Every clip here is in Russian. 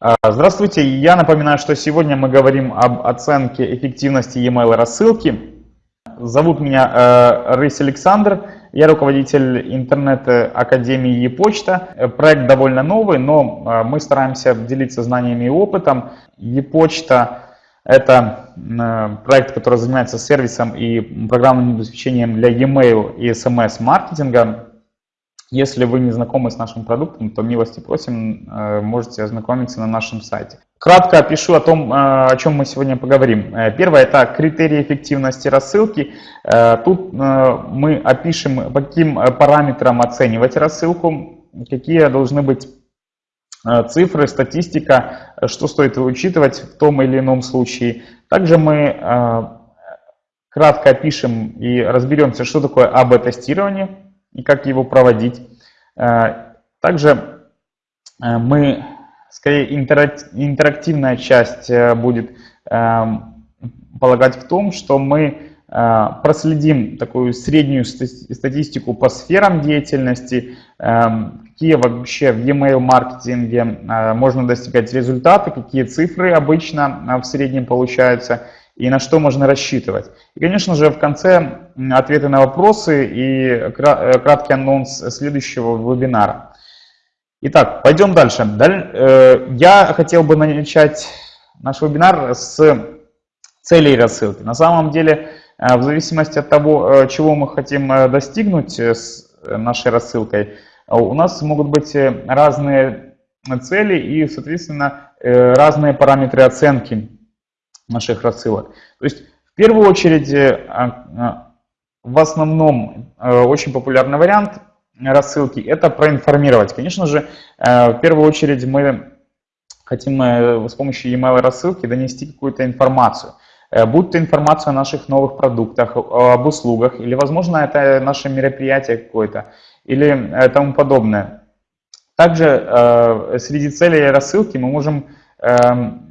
А, здравствуйте, я напоминаю, что сегодня мы говорим об оценке эффективности e-mail рассылки. Зовут меня э, Рысь Александр, я руководитель интернет-академии e-почта. Проект довольно новый, но э, мы стараемся делиться знаниями и опытом. E-почта – это э, проект, который занимается сервисом и программным обеспечением для e-mail и SMS-маркетинга. Если вы не знакомы с нашим продуктом, то милости просим, э, можете ознакомиться на нашем сайте. Кратко опишу о том, э, о чем мы сегодня поговорим. Э, первое – это критерии эффективности рассылки. Тут мы опишем, по каким параметрам оценивать рассылку, какие должны быть цифры, статистика, что стоит учитывать в том или ином случае. Также мы кратко опишем и разберемся, что такое АБ-тестирование, и как его проводить. Э, также э, мы, скорее интерактивная часть э, будет полагать в том, что мы проследим такую среднюю статистику по сферам деятельности, какие вообще в e-mail маркетинге можно достигать результаты, какие цифры обычно в среднем получаются – и на что можно рассчитывать. И, конечно же, в конце ответы на вопросы и э, краткий анонс следующего вебинара. Итак, пойдем дальше. Э, я хотел бы начать наш вебинар с целей рассылки. На самом деле, э, в зависимости от того, чего мы хотим достигнуть с нашей рассылкой, у нас могут быть разные цели и, соответственно, разные параметры оценки наших рассылок. То есть в первую очередь, э, а, а, в основном э, очень популярный вариант рассылки – это проинформировать. Конечно же, э, в первую очередь мы хотим с помощью email рассылки донести какую-то информацию. Будь то информация о наших новых продуктах, об услугах, или, возможно, это наше мероприятие какое-то, или тому подобное. Также среди целей рассылки мы можем эм,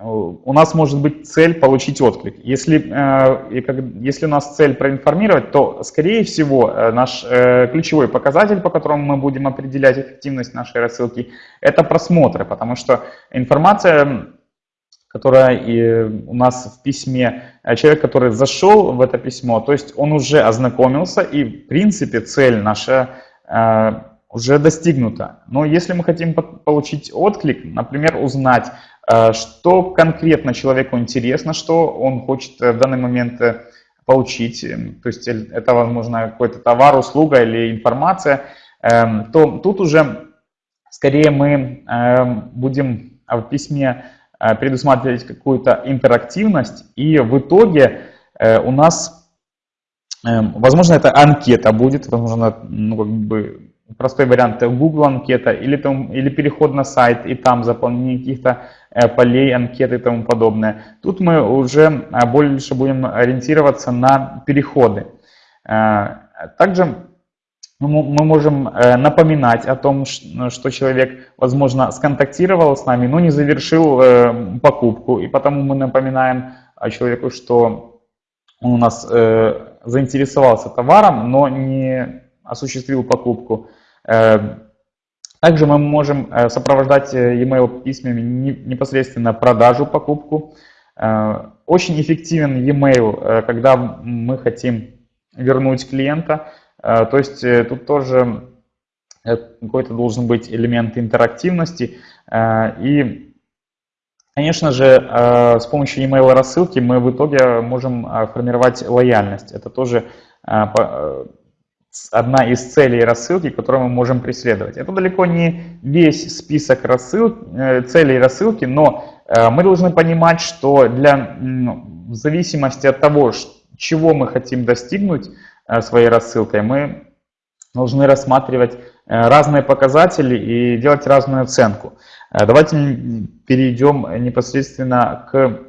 у нас может быть цель получить отклик. Если, э, если у нас цель проинформировать, то, скорее всего, э, наш э, ключевой показатель, по которому мы будем определять эффективность нашей рассылки, это просмотры, потому что информация, которая у нас в письме, человек, который зашел в это письмо, то есть он уже ознакомился, и, в принципе, цель наша уже достигнута. Но если мы хотим получить отклик, например, узнать, что конкретно человеку интересно, что он хочет э, в данный момент э, получить, эм, то есть это, возможно, какой-то товар, услуга или информация, эм, то тут уже скорее мы эм, будем в письме предусматривать какую-то интерактивность, и в итоге у нас, возможно, это анкета будет, возможно, ну, как бы простой вариант Google анкета или, там, или переход на сайт и там заполнение каких-то э, полей, анкеты и тому подобное. Тут мы уже э, больше будем ориентироваться на переходы. Э, также мы можем напоминать о том, что человек, возможно, сконтактировал с нами, но не завершил покупку, и потому мы напоминаем человеку, что он у нас заинтересовался товаром, но не осуществил покупку. Эм, также мы можем э, сопровождать э, e-mail письмами непосредственно продажу, покупку. Э, очень эффективен e-mail, когда мы хотим вернуть клиента. То есть тут тоже какой-то должен быть элемент интерактивности. И, конечно же, с помощью email рассылки мы в итоге можем формировать лояльность. Это тоже одна из целей рассылки, которую мы можем преследовать. Это далеко не весь список рассыл, э, целей рассылки, но э, мы должны понимать, что для, в зависимости от того, чего мы хотим достигнуть э, своей рассылкой, мы должны рассматривать разные показатели и делать разную оценку. Давайте перейдем непосредственно к,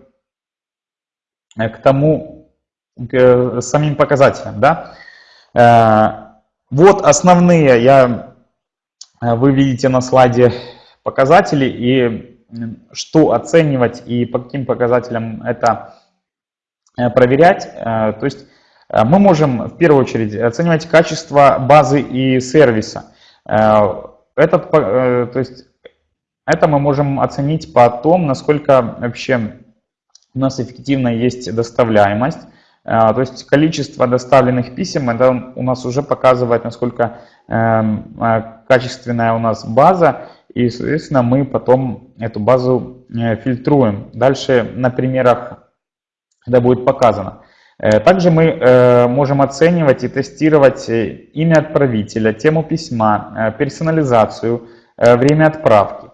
к тому, к самим показателям. Да? Э, вот основные, я, э, вы видите на слайде показатели и что оценивать и по каким показателям это э, проверять. То есть мы можем в первую очередь оценивать качество базы и сервиса. Этот, то есть Это мы можем оценить по тому, насколько вообще у нас эффективно есть доставляемость. То есть количество доставленных писем, это у нас уже показывает, насколько эм, качественная у нас база. И, соответственно, мы потом эту базу фильтруем. Дальше на примерах это будет показано. Э, также мы э, можем оценивать и тестировать э, имя отправителя, тему письма, персонализацию, время отправки.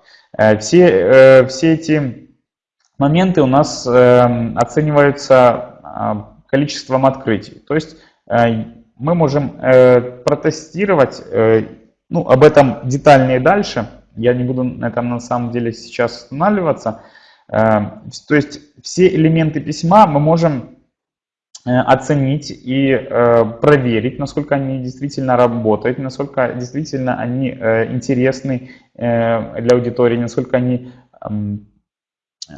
Все, все эти моменты у нас оцениваются количеством открытий. То есть мы можем протестировать, ну, об этом детальнее дальше, я не буду на этом на самом деле сейчас останавливаться. То есть все элементы письма мы можем Э, оценить и э, проверить, насколько они действительно работают, насколько действительно они э, интересны для аудитории, насколько они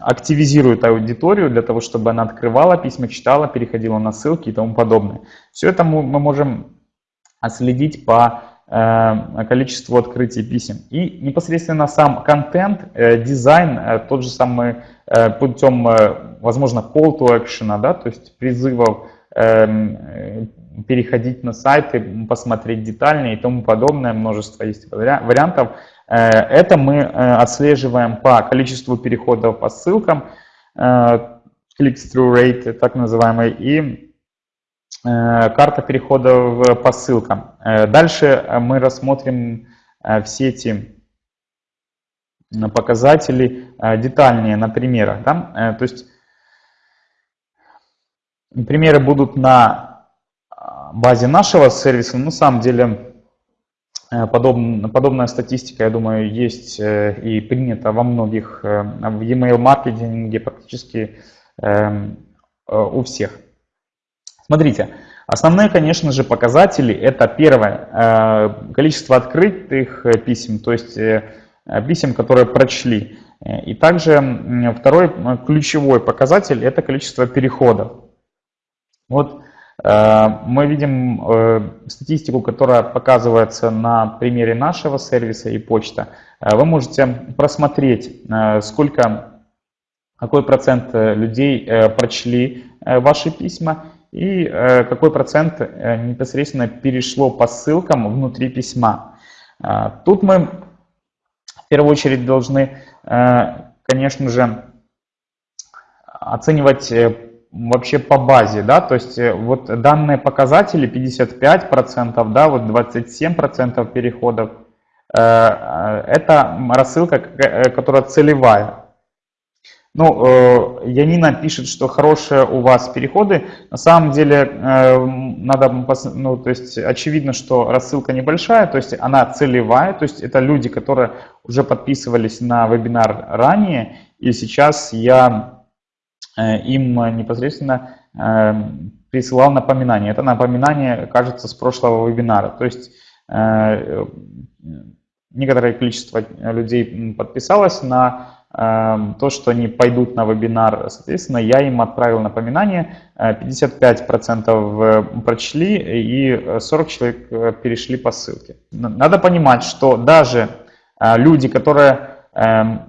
активизируют аудиторию для того, чтобы она открывала письма, читала, переходила на ссылки и тому подобное. Все это мы можем отследить по количеству открытий писем. И непосредственно сам контент, дизайн, тот же самый путем возможно, call to action, да, то есть призывов эм, переходить на сайты, посмотреть детальнее и тому подобное, множество есть вариантов. Э, это мы э, отслеживаем по количеству переходов по ссылкам, э, click-through rate, так называемый, и карта переходов по ссылкам. Дальше мы рассмотрим все эти показатели детальнее на примерах. Да? То есть Примеры будут на а, базе нашего сервиса. На самом деле э, подобная, подобная статистика, я думаю, есть э, и принята во многих, э, в e-mail маркетинге практически эм, у всех. Смотрите, основные, конечно же, показатели это первое, количество открытых писем, то есть писем, которые прочли. И также второй ключевой показатель это количество переходов. Вот мы видим э, статистику, которая показывается на примере нашего сервиса и почта. Э, вы можете просмотреть, сколько, какой процент людей прочли ваши письма и какой процент непосредственно перешло по ссылкам внутри письма. Тут мы в первую очередь должны, конечно же, оценивать вообще по базе, да, то есть э, вот данные показатели 55%, да, вот 27% переходов, э, э, это рассылка, которая целевая. Ну, Янина пишет, что хорошие у вас переходы. На самом деле, надо, ну, то есть очевидно, что рассылка небольшая, то есть она целевая, то есть это люди, которые уже подписывались на вебинар ранее, и сейчас я им непосредственно э, присылал напоминание. Это напоминание, кажется, с прошлого вебинара. То есть э, некоторое количество людей подписалось на то, что они пойдут на вебинар, соответственно, я им отправил напоминание, 55% прочли и 40 человек перешли по ссылке. Надо понимать, что даже люди, которые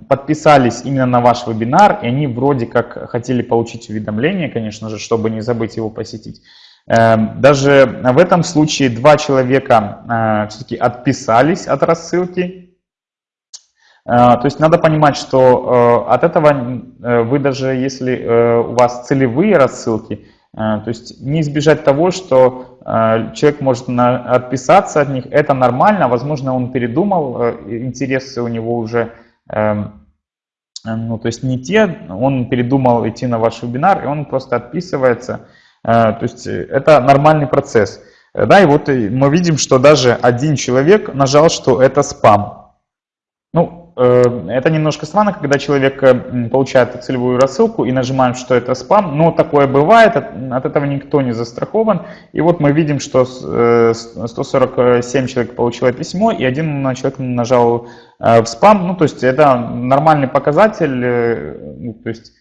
подписались именно на ваш вебинар, и они вроде как хотели получить уведомление, конечно же, чтобы не забыть его посетить. Эм, даже в этом случае два человека э, все-таки отписались от рассылки. Э, то есть надо понимать, что э, от этого вы даже если у вас целевые рассылки, то есть не избежать того, что человек может отписаться от них, это нормально, возможно он передумал, интересы у него уже Эм, ну, то есть не те, он передумал идти на ваш вебинар, и он просто отписывается. Э, то есть это нормальный процесс. Э, да, и вот мы видим, что даже один человек нажал, что это спам. Ну, Э, это немножко странно, когда человек э, получает целевую рассылку и нажимаем, что это спам, но такое бывает, от этого никто не застрахован. И вот мы видим, что 147 э, человек получило письмо, и один человек нажал в спам. Ну, то есть это нормальный показатель, ну, то есть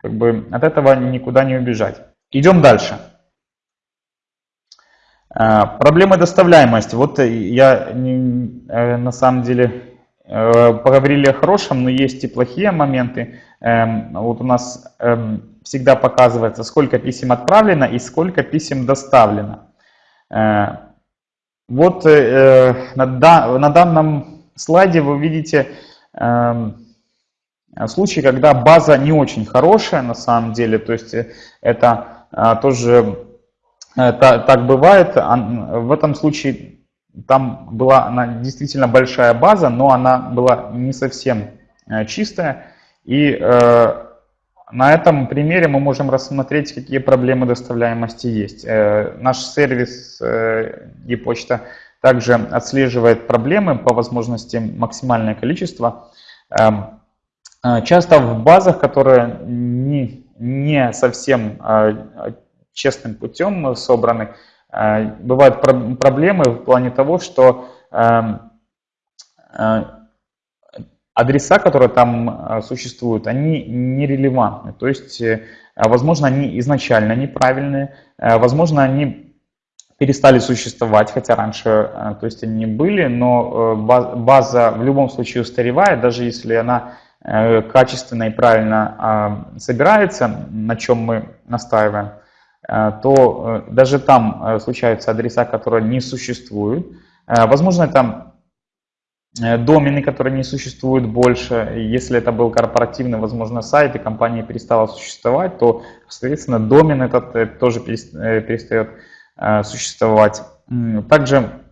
как бы от этого никуда не убежать. Идем дальше. Проблемы доставляемости. Вот я на самом деле поговорили о хорошем, но есть и плохие моменты. Эм, вот у нас эм, всегда показывается, сколько писем отправлено и сколько писем доставлено. Вот на данном слайде вы видите эм, случаи, когда база не очень хорошая на самом деле, то есть это тоже так бывает. В этом случае там была она действительно большая база, но она была не совсем э, чистая. И э, на этом примере мы можем рассмотреть, какие проблемы доставляемости есть. Э, наш сервис э, e-почта также отслеживает проблемы по возможности максимальное количество. Э, э часто в базах, которые не, не совсем э, честным путем собраны, Э, бывают проблемы в плане того, что эм, адреса, которые там существуют, они нерелевантны. То есть, возможно, они изначально неправильные, возможно, они перестали существовать, хотя раньше то есть они были, но база в любом случае устаревает, даже если она качественно и правильно собирается, на чем мы настаиваем. Э, то э, даже там э, случаются адреса, которые не существуют. Возможно, это домены, которые не существуют больше. Если это был корпоративный, возможно, сайт, и компания перестала существовать, то, соответственно, домен этот тоже перестает существовать. Также,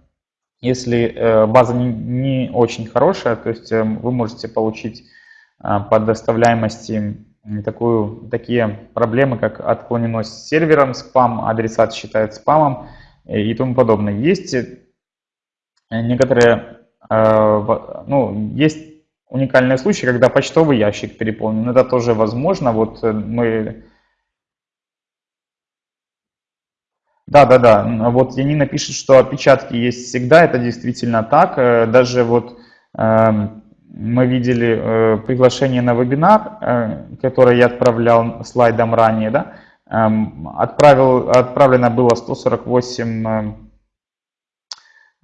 если база не очень хорошая, то есть вы можете получить по доставляемости такую, такие проблемы, как отклоненность сервером, спам, адресат считает спамом и тому подобное. Есть э, некоторые, э, ну, есть уникальные случаи, когда почтовый ящик переполнен. Это тоже возможно. Вот э, мы... Да, да, да. Вот Янина пишет, что опечатки есть всегда. Это действительно так. Даже вот эм, мы видели э, приглашение на вебинар, э, которое я отправлял слайдом ранее. Да? Эм, отправил, отправлено было 148 э,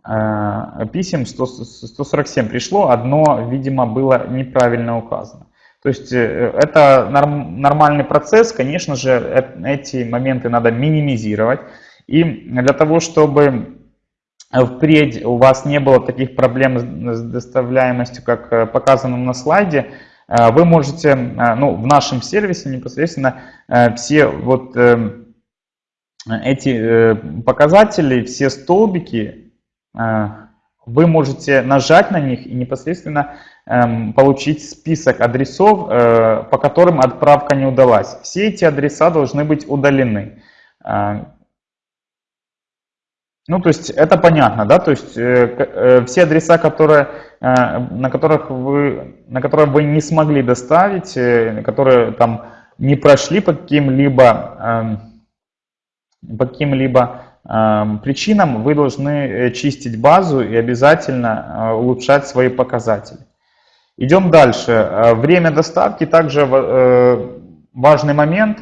э, писем, 100, 147 пришло, одно, видимо, было неправильно указано. То есть э, это норм, нормальный процесс, конечно же, э, эти моменты надо минимизировать. И для того, чтобы впредь у вас не было таких проблем с доставляемостью, как э, показано на слайде, э, вы можете, э, ну, в нашем сервисе непосредственно все вот эти показатели, все столбики, вы можете нажать на них и непосредственно эм, получить список адресов, по которым отправка не удалась. Все эти адреса должны быть удалены. Ну, то есть это понятно, да, то есть э, э, все адреса, которые, э, на, которых вы, на которые вы не смогли доставить, э, которые там не прошли по каким-либо э, по каким-либо э, причинам, вы должны э, чистить базу и обязательно э, улучшать свои показатели. Идем дальше. Э, время доставки также э, важный момент.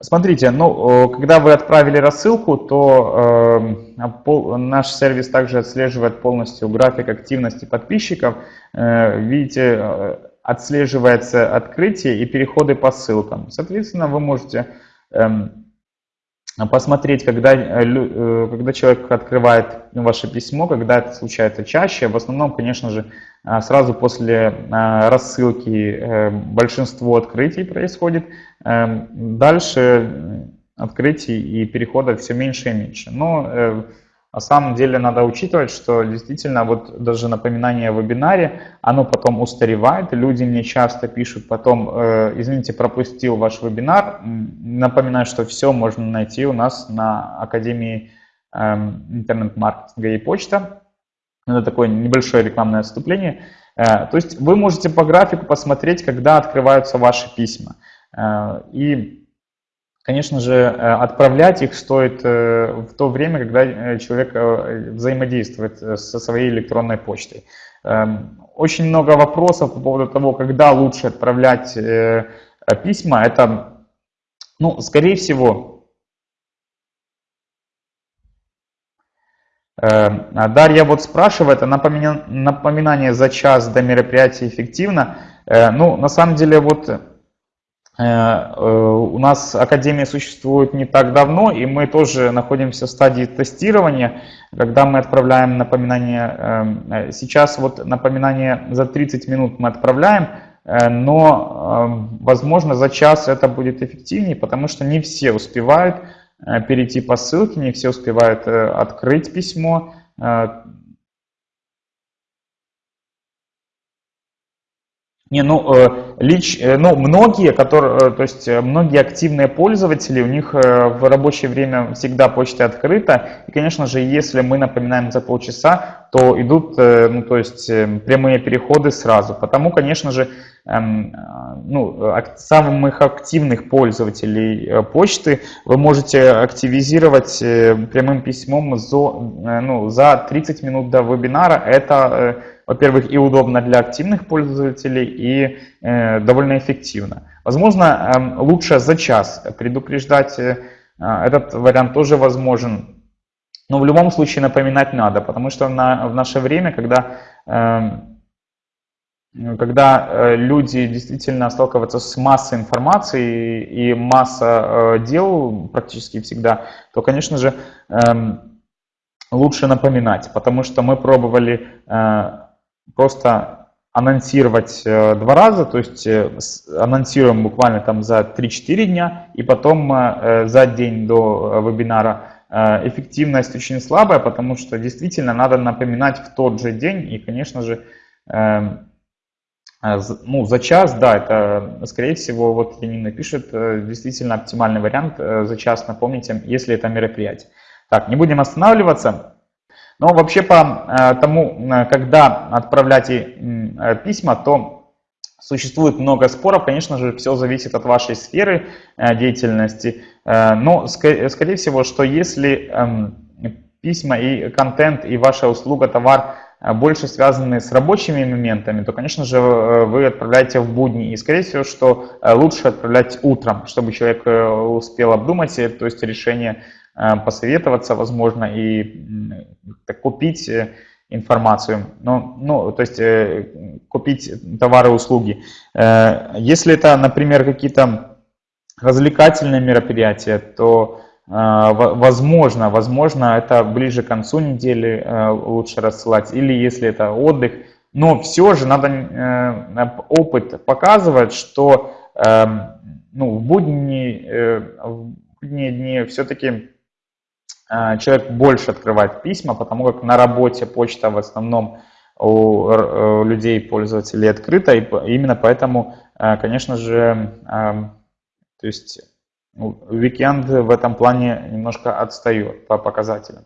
Э, Смотрите, ну, когда вы отправили рассылку, то э, наш сервис также отслеживает полностью график активности подписчиков. Э, видите, э, отслеживается открытие и переходы по ссылкам. Соответственно, вы можете э, посмотреть, когда, э, э, когда человек открывает ваше письмо, когда это случается чаще. В основном, конечно же, сразу после а, рассылки э, большинство открытий происходит. Дальше открытий и переходов все меньше и меньше. Но на самом деле надо учитывать, что действительно вот даже напоминание о вебинаре, оно потом устаревает. Люди мне часто пишут потом, э, извините, пропустил ваш вебинар. Напоминаю, что все можно найти у нас на Академии эм, интернет-маркетинга и почта. Это такое небольшое рекламное отступление. Э, то есть вы можете по графику посмотреть, когда открываются ваши письма. Э, и Конечно же, э, отправлять их стоит в то время, когда человек взаимодействует со своей электронной почтой. Эм, очень много вопросов по поводу того, когда лучше отправлять письма. Это, ну, скорее всего, Дарья вот спрашивает, напоминание за час до мероприятия эффективно? Ну, на самом деле, вот у нас Академия существует не так давно, и мы тоже находимся в стадии тестирования, когда мы отправляем напоминание. Сейчас вот напоминание за 30 минут мы отправляем, Э, но, возможно, за час это будет эффективнее, потому что не все успевают э, перейти по ссылке, не все успевают э, открыть письмо, Не, ну, э, лич, э, ну, многие, которые, э, то есть многие активные пользователи, у них в рабочее время всегда почта открыта. И, конечно же, если мы напоминаем за полчаса, то идут, ну, то есть прямые переходы сразу. Потому, конечно же, эм, ну, самых активных пользователей почты вы можете активизировать прямым письмом за, ну, за 30 минут до вебинара. Это во-первых, и удобно для активных пользователей, и э, довольно эффективно. Возможно, э, лучше за час предупреждать, э, этот вариант тоже возможен. Но в любом случае напоминать надо, потому что на, в наше время, когда, э, когда люди действительно сталкиваются с массой информации и масса э, дел практически всегда, то, конечно же, э, лучше напоминать, потому что мы пробовали э, просто анонсировать э, два раза, то есть э, анонсируем буквально там за 3-4 дня, и потом э, за день до вебинара эффективность очень слабая, потому что действительно надо напоминать в тот же день, и, конечно же, эм, ну, за час, да, это, скорее всего, вот Янина пишет, действительно оптимальный вариант за час напомнить, если это мероприятие. Так, не будем останавливаться. Но вообще по э, тому, э, когда отправлять э, письма, то существует много споров. Конечно же, все зависит от вашей сферы деятельности. Но, скорее всего, что если эм, письма и контент, и ваша услуга, товар больше связаны с рабочими моментами, то, конечно же, вы отправляете в будни. И, скорее всего, что лучше отправлять утром, чтобы человек успел обдумать, то есть решение Э, посоветоваться, возможно, и купить э, информацию, ну, ну, то есть э, купить товары услуги. Если это, например, какие-то развлекательные мероприятия, то возможно, возможно, это ближе к концу недели лучше рассылать, или если это отдых, но все же надо, опыт показывает, что эм, ну, в будние, в будние дни все-таки Э, человек больше открывает письма, потому как на работе почта в основном у э, людей, пользователей открыта, и именно поэтому, э, конечно же, то есть Weekend в этом плане немножко отстает по показателям.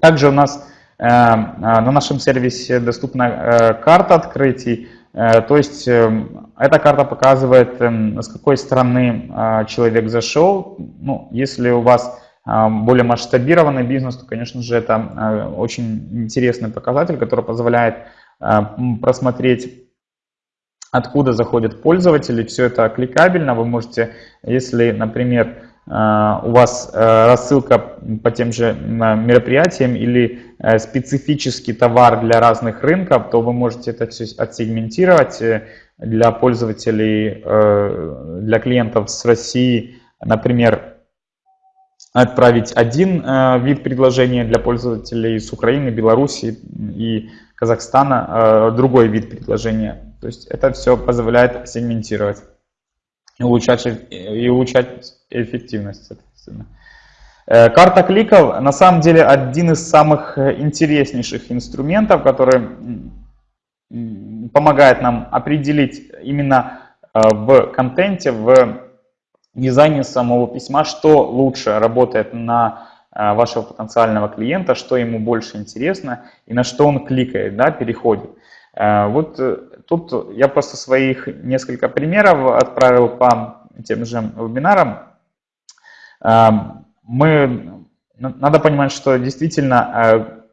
Также у нас на нашем сервисе доступна карта открытий, то есть эта карта показывает, с какой страны человек зашел. Ну, если у вас а, более масштабированный бизнес, то, конечно же, это а, очень интересный показатель, который позволяет а, просмотреть откуда заходят пользователи, все это кликабельно, вы можете, если, например, у вас рассылка по тем же мероприятиям или специфический товар для разных рынков, то вы можете это все отсегментировать э, для пользователей, э, для клиентов с России, например, отправить один э, вид предложения для пользователей с Украины, Беларуси и Казахстана, э, другой вид предложения. То есть это все позволяет сегментировать и улучшать, и улучшать эффективность, соответственно. Э, карта кликов на самом деле один из самых интереснейших инструментов, который помогает нам определить именно в контенте, в дизайне самого письма, что лучше работает на э, вашего потенциального клиента, что ему больше интересно и на что он кликает, да, переходит. Э, вот э, тут я просто своих несколько примеров отправил по тем же вебинарам. Мы, надо понимать, что действительно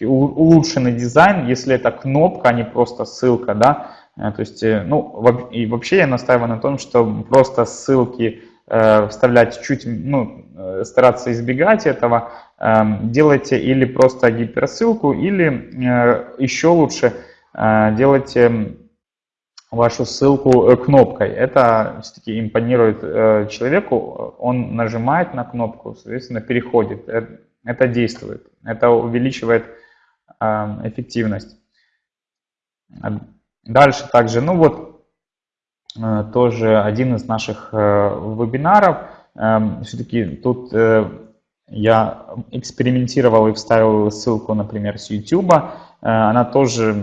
улучшенный дизайн, если это кнопка, а не просто ссылка, да, то есть, э, ну, и вообще я настаиваю на том, что просто ссылки вставлять чуть, ну, стараться избегать этого, эм, делайте или просто гиперссылку, или еще лучше делайте вашу ссылку кнопкой. Это все-таки импонирует человеку, он нажимает на кнопку, соответственно, переходит. Это действует, это увеличивает эффективность. Дальше также, ну вот, э, тоже один из наших э, вебинаров. Эм, Все-таки тут э, я экспериментировал и вставил ссылку, например, с YouTube. Она тоже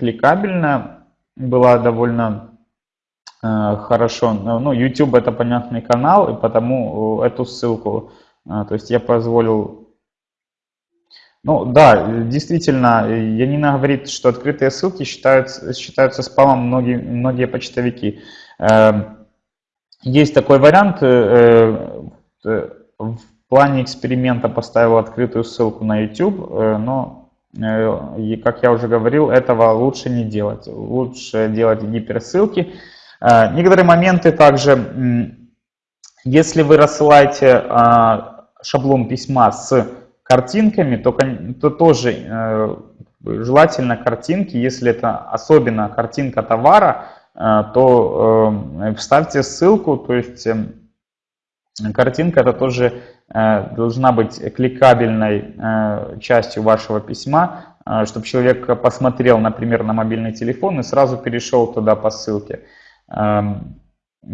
кликабельная, была довольно хорошо. Ну, YouTube это понятный канал, и потому эту ссылку, то есть я позволил ну да, действительно, Янина говорит, что открытые ссылки считаются, считаются спамом многие, многие почтовики. Эм, есть такой вариант, э, э, в плане эксперимента поставил открытую ссылку на YouTube, э, но, как я уже говорил, этого лучше не делать. Лучше делать гиперссылки. Некоторые моменты также, если вы рассылаете а, шаблон письма с картинками, то, то тоже э, желательно картинки, если это особенно картинка товара, э, то э, вставьте ссылку, то есть э, картинка это тоже э, должна быть кликабельной э, частью вашего письма, э, чтобы человек посмотрел, например, на мобильный телефон и сразу перешел туда по ссылке. Э,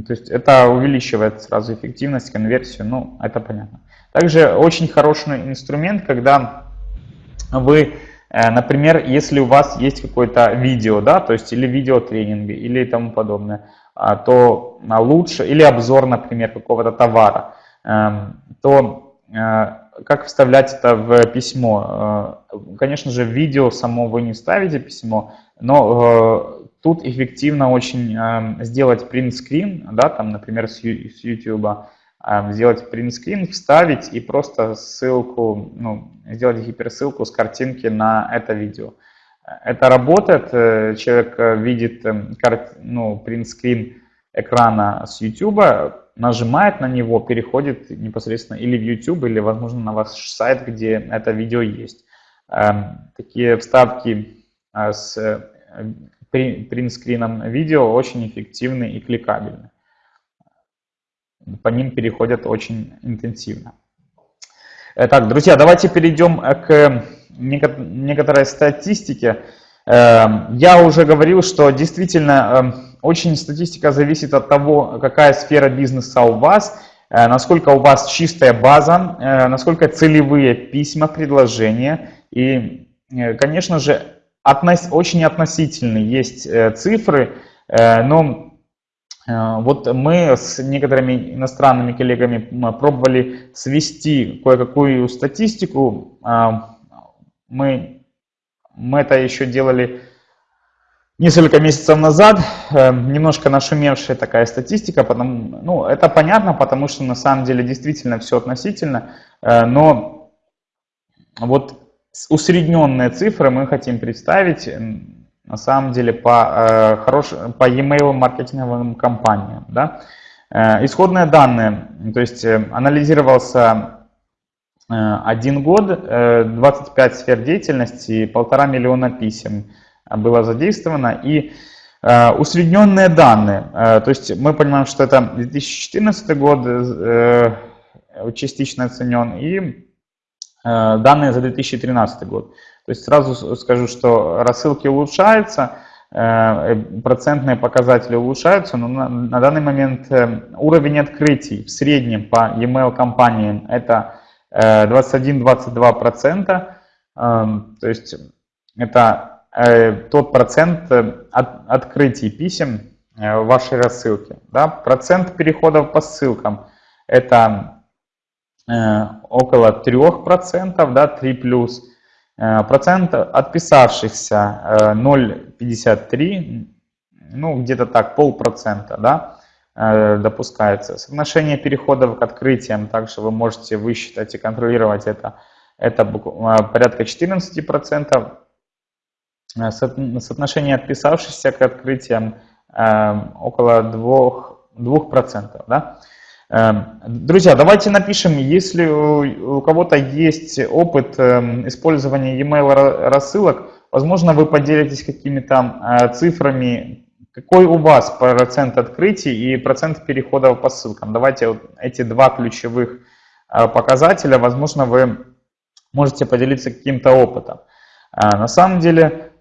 то есть это увеличивает сразу эффективность, конверсию, ну это понятно. Также очень хороший инструмент, когда вы, э, например, если у вас есть какое-то видео, да, то есть или видеотренинги, или тому подобное, а, то лучше, или обзор, например, какого-то товара, эм, то э, как вставлять это в письмо? Э, конечно же, в видео само вы не вставите письмо, но тут эффективно очень эм, сделать принт-скрин, да, там, например, с YouTube, сделать принтскрин, вставить и просто ссылку, ну, сделать гиперссылку с картинки на это видео. Это работает, э, человек э, видит эм, ну, принтскрин экрана с YouTube, нажимает на него, переходит непосредственно или в YouTube, или, возможно, на ваш сайт, где это видео есть. Эм, такие вставки э, с принтскрином видео очень эффективны и кликабельны по ним переходят очень интенсивно. Так, друзья, давайте перейдем к некоторой статистике. Эм, я уже говорил, что действительно очень статистика зависит от того, какая сфера бизнеса у вас, э, насколько у вас чистая база, э, насколько целевые письма, предложения. И, э, конечно же, очень относительные есть цифры, но Э, вот мы с некоторыми иностранными коллегами пробовали свести кое-какую статистику. А, мы, мы это еще делали несколько месяцев назад. Э, немножко нашумевшая такая статистика. Потому, ну, это понятно, потому что на самом деле действительно все относительно. Э, но вот усредненные цифры мы хотим представить на самом деле по, э, хорош, по e-mail маркетинговым компаниям. Да? Э, исходные данные, то есть э, анализировался э, один год, э, 25 сфер деятельности, полтора миллиона писем было задействовано и э, усредненные данные, э, то есть мы понимаем, что это 2014 год э, частично оценен и э, данные за 2013 год. То есть сразу скажу, что рассылки улучшаются, э, процентные показатели улучшаются, но на, на данный момент э, уровень открытий в среднем по e-mail компаниям это 21-22%, э, то есть это тот процент от, открытий писем в вашей рассылке. Да? Процент переходов по ссылкам это около 3%, да, 3 плюс. Э, процент отписавшихся 0,53, э, ну где-то так, полпроцента, да, э, допускается. Соотношение переходов к открытиям, также вы можете высчитать и контролировать это, это порядка 14%. Соотношение отписавшихся к открытиям около 2%. 2% да? Эм, друзья, давайте напишем, если у кого-то есть опыт эм, использования e-mail рассылок, возможно, вы поделитесь какими-то э, цифрами, какой у вас процент открытий и процент переходов по ссылкам. Давайте вот эти два ключевых э, показателя, возможно, вы можете поделиться каким-то опытом. Э, на самом деле,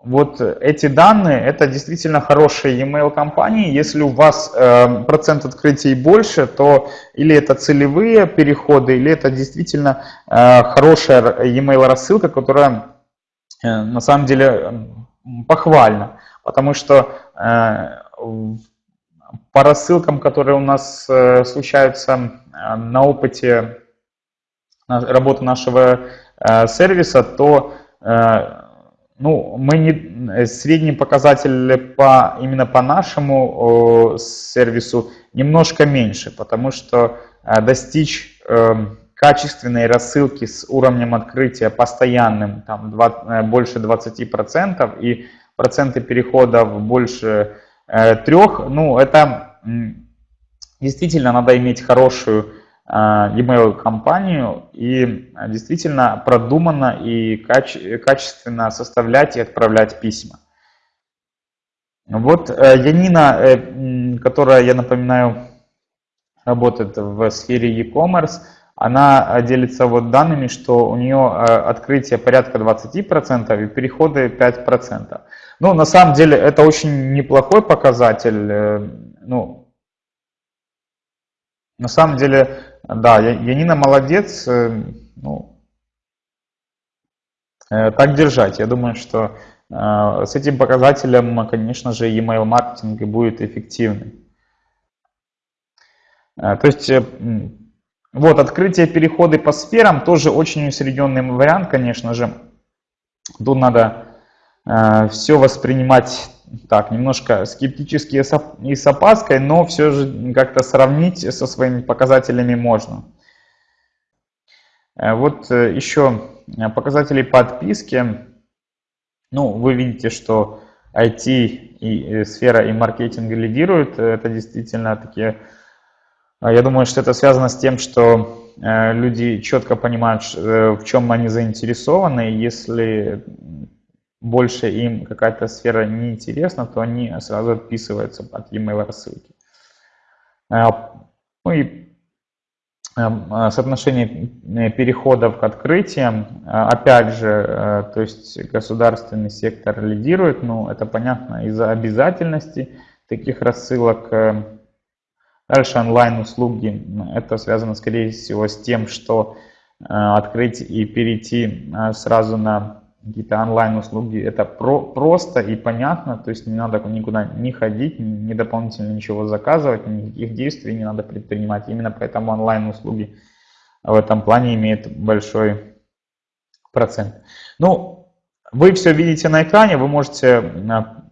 вот эти данные, это действительно хорошие e-mail компании. Если у вас э, процент открытий больше, то или это целевые переходы, или это действительно э, хорошая e-mail рассылка, которая э, на самом деле похвальна. Потому что э, по рассылкам, которые у нас э, случаются э, на опыте работы нашего сервиса, то ну, мы не, э, средний показатель по, именно по нашему о, сервису немножко меньше, потому что э, достичь э, качественной рассылки с уровнем открытия постоянным, там 2, э, больше 20% и проценты переходов больше э, 3, ну, это действительно надо иметь хорошую e-mail компанию и действительно продуманно и каче качественно составлять и отправлять письма. Вот э, Янина, э, которая, я напоминаю, работает в сфере e-commerce, она делится вот данными, что у нее э, открытие порядка 20% и переходы 5%. Ну, на самом деле, это очень неплохой показатель. Ну, на самом деле, да, Янина молодец. Э, ну, э, так держать. Я думаю, что э, с этим показателем, конечно же, email маркетинг будет эффективный. То есть, вот, открытие переходы по сферам тоже очень усредненный вариант, конечно же. Тут надо все воспринимать так, немножко скептически и с опаской, но все же как-то сравнить со своими показателями можно. Э, вот э, еще показатели подписки. Ну, вы видите, что IT и э, сфера и маркетинг лидируют. Это действительно такие... Я думаю, что это связано с тем, что люди четко понимают, в чем они заинтересованы. Если больше им какая-то сфера не интересна, то они сразу отписываются от e-mail рассылки. А, ну и эм, а, соотношение э, переходов к открытиям, а, опять же, э, то есть государственный сектор лидирует, ну это понятно из-за обязательности таких рассылок. Э, дальше онлайн-услуги, это связано скорее всего с тем, что открыть и перейти сразу на какие-то онлайн-услуги, это про, просто и понятно, то есть не надо никуда не ходить, не дополнительно ничего заказывать, никаких действий не надо предпринимать. Именно поэтому онлайн-услуги в этом плане имеют большой процент. Ну, вы все видите на экране, вы можете а,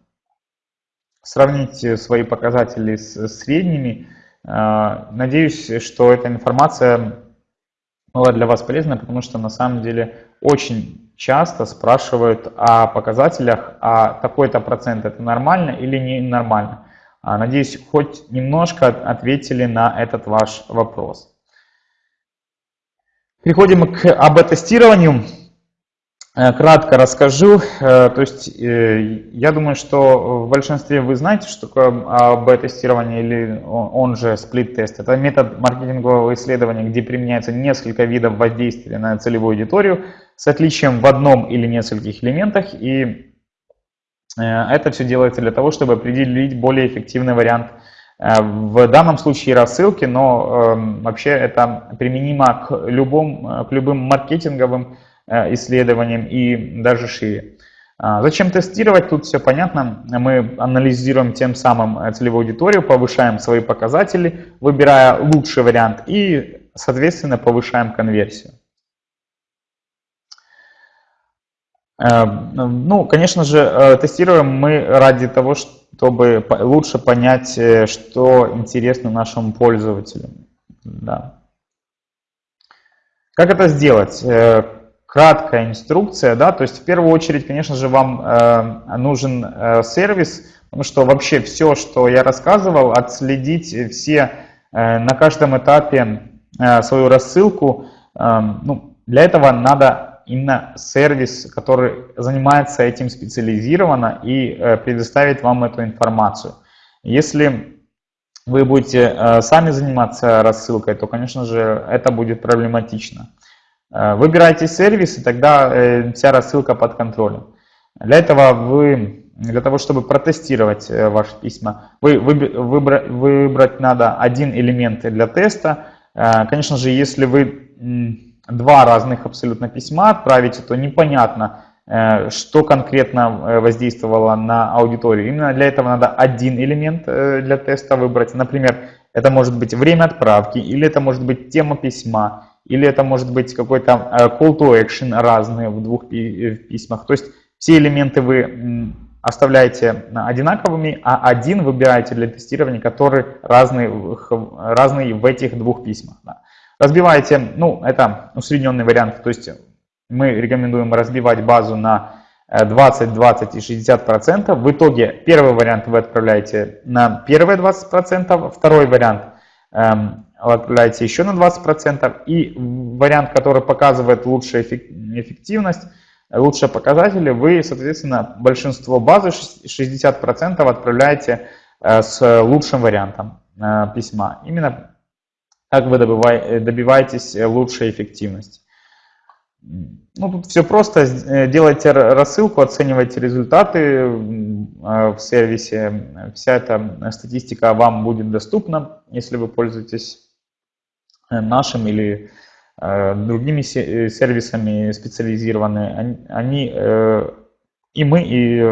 сравнить свои показатели с средними. А, надеюсь, что эта информация была для вас полезна, потому что на самом деле очень часто спрашивают о показателях, а такой-то процент это нормально или не нормально. А, надеюсь, хоть немножко ответили на этот ваш вопрос. Переходим к АБ-тестированию. Э, кратко расскажу. Э, то есть э, я думаю, что в большинстве вы знаете, что такое АБ-тестирование или он же сплит-тест. Это метод маркетингового исследования, где применяется несколько видов воздействия на целевую аудиторию с отличием в одном или нескольких элементах. И это все делается для того, чтобы определить более эффективный вариант в данном случае рассылки, но вообще это применимо к, любым, к любым маркетинговым исследованиям и даже шире. А, зачем тестировать? Тут все понятно. Мы анализируем тем самым э, целевую аудиторию, повышаем свои показатели, выбирая лучший вариант и, соответственно, повышаем конверсию. Э, ну, конечно же, тестируем мы ради того, чтобы лучше понять, что интересно нашему пользователю. Да. Как это сделать? Краткая инструкция, да, то есть в первую очередь, конечно же, вам э, нужен э, сервис, потому что вообще все, что я рассказывал, отследить все на каждом этапе свою рассылку. Ну, для этого надо именно сервис, который занимается этим специализированно и предоставит вам эту информацию. Если вы будете сами заниматься рассылкой, то, конечно же, это будет проблематично. Выбирайте сервис, и тогда вся рассылка под контролем. Для этого вы, для того, чтобы протестировать э, ваши письма, вы, выбрать, выбрать надо один элемент для теста. Э, конечно же, если вы два разных абсолютно письма отправите, то непонятно, э, что конкретно воздействовало на аудиторию. Именно для этого надо один элемент для теста выбрать. Например, это может быть время отправки, или это может быть тема письма, или это может быть какой-то call to action разные в двух письмах. То есть все элементы вы оставляете одинаковыми, а один выбираете для тестирования, который разный, разный в этих двух письмах. Разбиваете, ну, это усредненный вариант, то есть мы рекомендуем разбивать базу на 20, 20 и 60 процентов. В итоге первый вариант вы отправляете на первые 20 процентов, второй вариант эм, отправляете еще на 20 процентов, и вариант, который показывает лучшую эффективность, лучшие показатели, вы, соответственно, большинство базы, 60% отправляете э, с лучшим вариантом э, письма. Именно так вы добиваетесь лучшей эффективности. Ну, тут все просто. Э, делайте рассылку, оценивайте результаты в сервисе. Вся эта статистика вам будет доступна, если вы пользуетесь нашим или Э, другими э, сервисами специализированные, они, э, и мы, и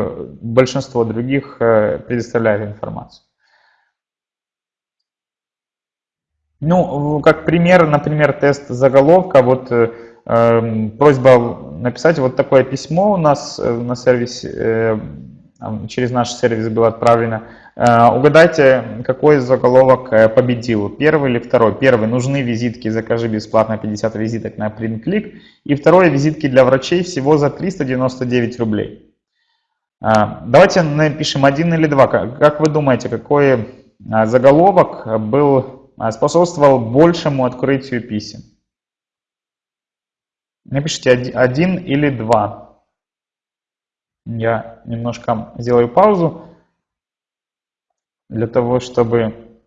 большинство других предоставляют информацию. Ну, как пример, например, тест заголовка, вот просьба написать вот такое письмо у нас на сервисе, через наш сервис было отправлено. Э, угадайте, какой заголовок э, победил, первый или второй. Первый, нужны визитки, закажи бесплатно 50 визиток на PrintClick. И второй, визитки для врачей всего за 399 рублей. Э, давайте напишем один или два. Как вы думаете, какой заголовок был, способствовал большему открытию писем? Напишите один или два. Я немножко сделаю паузу для того, чтобы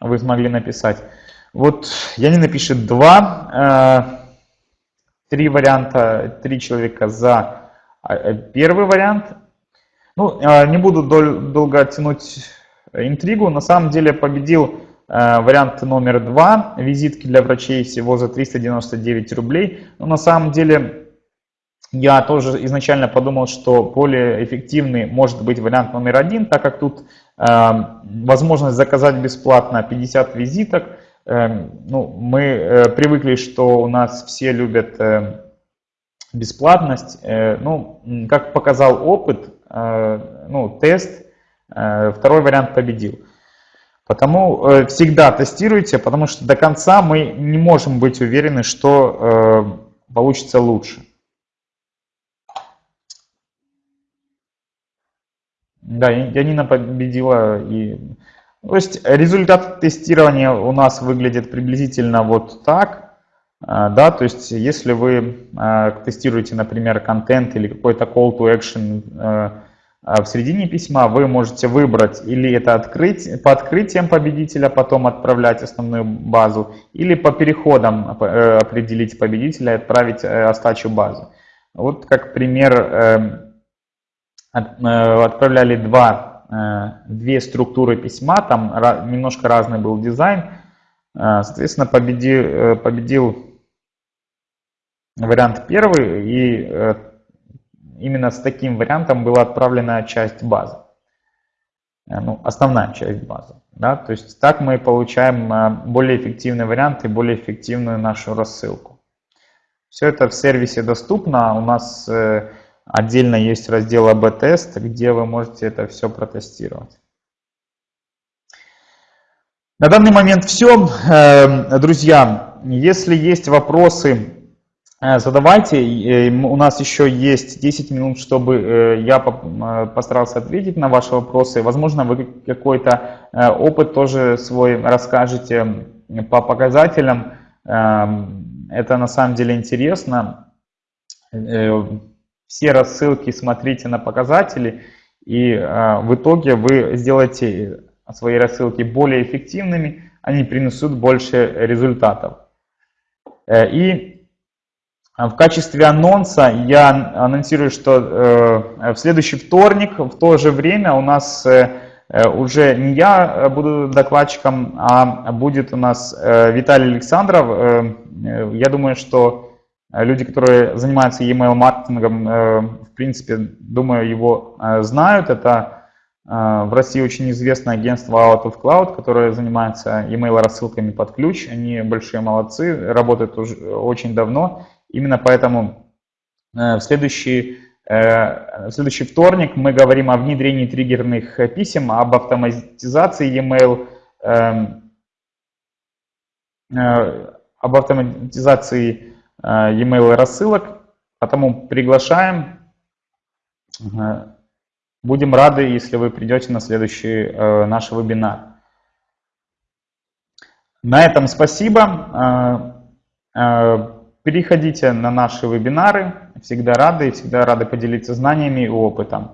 вы смогли написать. Вот Янин напишет два, э, три варианта, три человека за э, первый вариант. Ну, э, не буду долго тянуть интригу. На самом деле победил вариант номер два. Визитки для врачей всего за 399 рублей. Но на самом деле я тоже изначально подумал, что более эффективный может быть вариант номер один, так как тут э, возможность заказать бесплатно 50 визиток. Э, ну, мы э, привыкли, что у нас все любят э, бесплатность. Э, ну, как показал опыт, э, ну, тест, э, второй вариант победил. Потому э, всегда тестируйте, потому что до конца мы не можем быть уверены, что э, получится лучше. Да, Янина победила. И... То есть результат тестирования у нас выглядит приблизительно вот так. А, да, то есть если вы а, тестируете, например, контент или какой-то call to action а, в середине письма, вы можете выбрать или это открыть, по открытиям победителя потом отправлять основную базу, или по переходам э, определить победителя и отправить э, остачу базы. Вот как пример эм, отправляли два, э, две структуры письма, там немножко разный был дизайн. Э, соответственно, победил, победил вариант первый, и именно с таким вариантом была отправлена часть базы. Ну, основная часть базы. Да? То есть так мы получаем более эффективный вариант и более эффективную нашу рассылку. Все это в сервисе доступно. У нас Отдельно есть раздел АБ-тест, где вы можете это все протестировать. На данный момент все. Эм, друзья, если есть вопросы Э, задавайте. Э, у нас еще есть 10 минут, чтобы э, я постарался ответить на ваши вопросы. Возможно, вы какой-то опыт тоже свой расскажете по показателям. Эм, это на самом деле интересно. Все рассылки смотрите на показатели, и в итоге вы сделаете свои рассылки более эффективными, они принесут больше результатов. И в качестве анонса я анонсирую, что э, в следующий вторник в то же время у нас э, э, уже не я буду докладчиком, а будет у нас Виталий Александров. Я думаю, что люди, которые занимаются e-mail маркетингом, в принципе, думаю, его знают. Это в России очень известное агентство Out of Cloud, которое занимается e-mail рассылками под ключ. Они большие молодцы, работают уже очень давно. Именно поэтому э, в следующий, э, в следующий вторник мы говорим о внедрении триггерных писем, об автоматизации e-mail, эм, э, об автоматизации e-mail рассылок. Потому приглашаем. Будем рады, если вы придете на следующий наш вебинар. На этом спасибо. Переходите на наши вебинары, всегда рады и всегда рады поделиться знаниями и опытом.